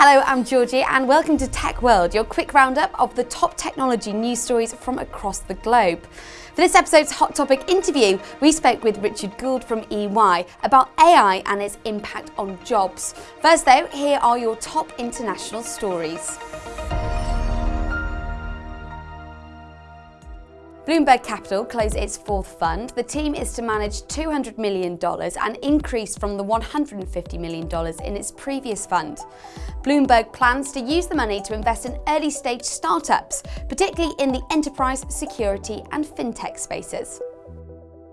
Hello, I'm Georgie and welcome to Tech World, your quick roundup of the top technology news stories from across the globe. For this episode's Hot Topic interview, we spoke with Richard Gould from EY about AI and its impact on jobs. First though, here are your top international stories. Blumberg Capital closed its fourth fund. The team is to manage $200 million, an increase from the $150 million in its previous fund. Blumberg plans to use the money to invest in early stage startups, particularly in the enterprise, security and fintech spaces.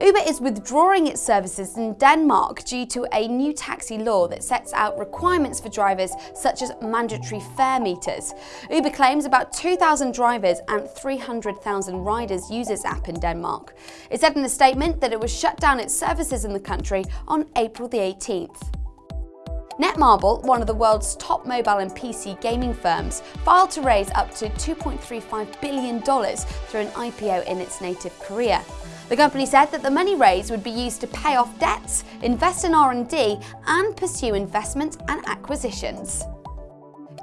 Uber is withdrawing its services in Denmark due to a new taxi law that sets out requirements for drivers such as mandatory fare meters. Uber claims about 2,000 drivers and 300,000 riders use its app in Denmark. It said in a statement that it would shut down its services in the country on April the 18th. Netmarble, one of the world's top mobile and PC gaming firms, filed to raise up to $2.35 billion through an IPO in its native Korea. The company said that the money raised would be used to pay off debts, invest in R&D and pursue investment and acquisitions.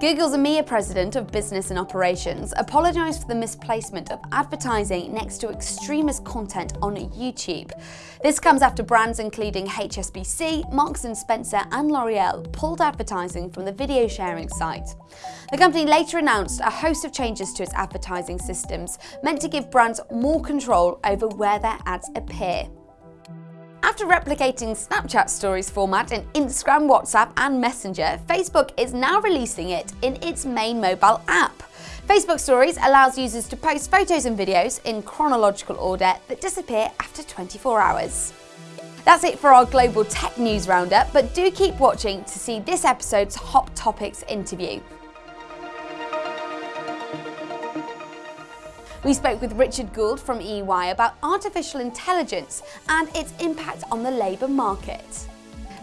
Google's EMEA President of Business and Operations apologised for the misplacement of advertising next to extremist content on YouTube. This comes after brands including HSBC, Marks & Spencer and L'Oreal pulled advertising from the video sharing site. The company later announced a host of changes to its advertising systems meant to give brands more control over where their ads appear. After replicating Snapchat Stories format in Instagram, WhatsApp and Messenger, Facebook is now releasing it in its main mobile app. Facebook Stories allows users to post photos and videos in chronological order that disappear after 24 hours. That's it for our global tech news roundup, but do keep watching to see this episode's Hot Topics interview. We spoke with Richard Gould from EY about artificial intelligence and its impact on the labour market.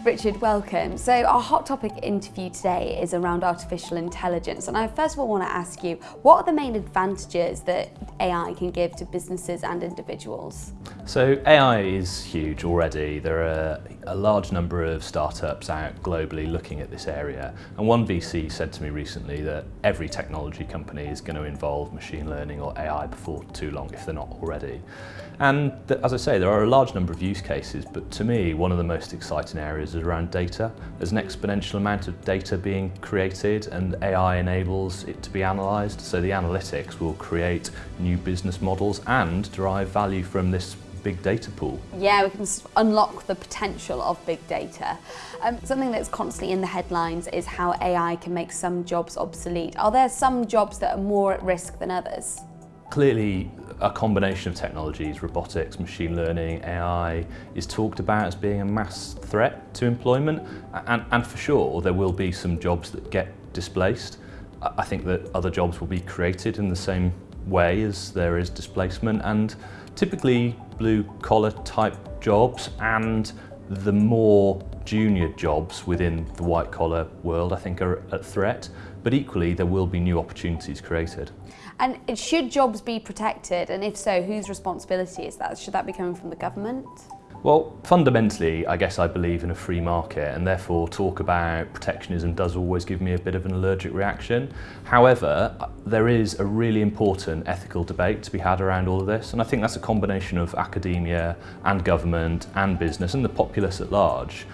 Richard, welcome. So our hot topic interview today is around artificial intelligence. And I first of all want to ask you, what are the main advantages that AI can give to businesses and individuals? So AI is huge already. There are a large number of startups out globally looking at this area. And one VC said to me recently that every technology company is going to involve machine learning or AI before too long, if they're not already. And as I say, there are a large number of use cases, but to me, one of the most exciting areas is around data. There's an exponential amount of data being created and AI enables it to be analysed. So the analytics will create new business models and derive value from this big data pool. Yeah, we can unlock the potential of big data. Um, something that's constantly in the headlines is how AI can make some jobs obsolete. Are there some jobs that are more at risk than others? Clearly, a combination of technologies, robotics, machine learning, AI, is talked about as being a mass threat to employment. And, and for sure, there will be some jobs that get displaced. I think that other jobs will be created in the same way as there is displacement and typically blue collar type jobs and the more junior jobs within the white collar world I think are at threat but equally there will be new opportunities created. And should jobs be protected and if so whose responsibility is that? Should that be coming from the government? Well, fundamentally, I guess I believe in a free market and therefore talk about protectionism does always give me a bit of an allergic reaction. However, uh, there is a really important ethical debate to be had around all of this and I think that's a combination of academia and government and business and the populace at large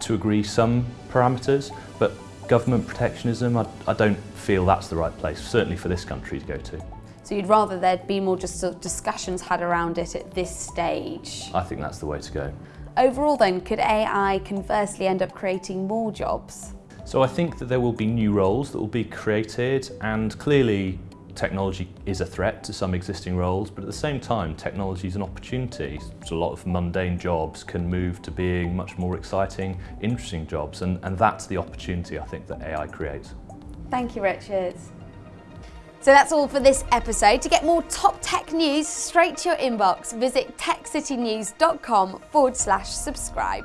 to agree some parameters, but government protectionism, I, I don't feel that's the right place, certainly for this country to go to. So you'd rather there'd be more just sort of discussions had around it at this stage? I think that's the way to go. Overall then, could AI conversely end up creating more jobs? So I think that there will be new roles that will be created and clearly technology is a threat to some existing roles, but at the same time, technology is an opportunity. So a lot of mundane jobs can move to being much more exciting, interesting jobs, and, and that's the opportunity I think that AI creates. Thank you, Richard. So that's all for this episode. To get more top tech news straight to your inbox, visit techcitynews.com forward slash subscribe.